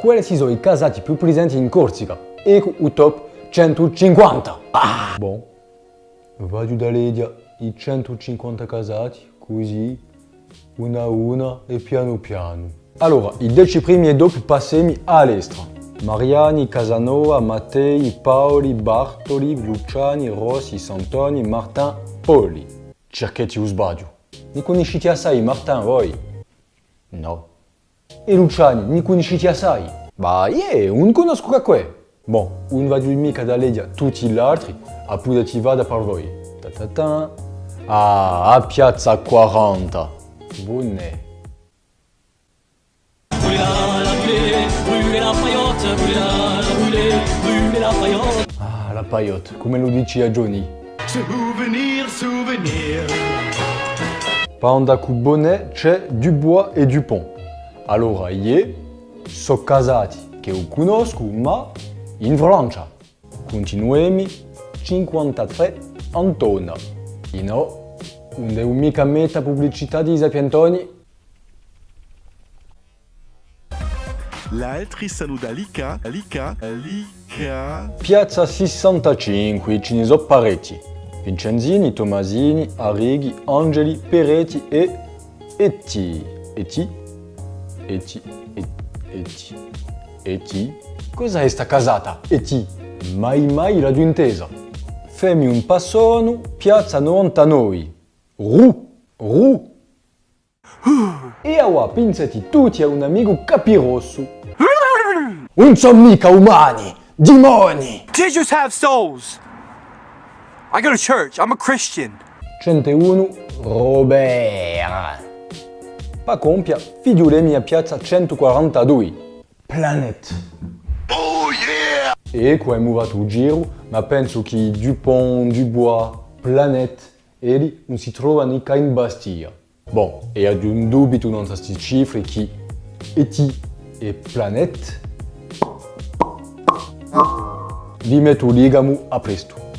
quali sono i casati più presenti in Corsica? Ecco il top 150. Ah! Bon, vado da Ledia i 150 casati, così, una a una e piano piano. Allora, i 10 primi e dopo passiamo all'estero. Mariani, Casanova, Mattei, Paoli, Bartoli, Luciani, Rossi, Santoni, Martin, Poli. Cerchetti o sbaglio. Ne conoscete assai Martin voi? No. E Luciani, ne conoscete assai? Bah, yeah, non conosco che è. Bon, non vado mica da Ledia tutti gli altri, appunto ti vado per voi. Ta ta ta. Ah, a Piazza 40. Buone. Ah, la paillotte, come lo dici a Johnny? Souvenir, souvenir. Panda Bonnet c'è Dubois e Dupont. Allora, io sono casati che io conosco, ma in Francia. Continuiamo 53 Antona. E no, non devo mica mettere pubblicità di Giuseppe Antoni. L'altri saluda Lica, Lica, Lica. Piazza 65, ce ne sono parecchi. Vincenzini, Tomasini, Arrighi, Angeli, Peretti e Eti. Eti? Eti, et- Eti, Eti. Cos'è sta casata? Eti. Mai mai l'ho intesa. Femmi un passone, piazza 99. Ru, Ru. E ora pinzati tutti a un amico capirosso. Non sono mica umani, dimoni! Jesus have souls. I go to church. I'm a Christian. 101 Robert. Pa compia, mia piazza 142. Planet. Oh yeah! E è muovato il giro, ma penso che Dupont, Dubois, Planet, eli non si trovano mica in Bastiglia. Bon, e ad un dubito non queste cifre che ET e Planet? Vi metto ligamo a presto.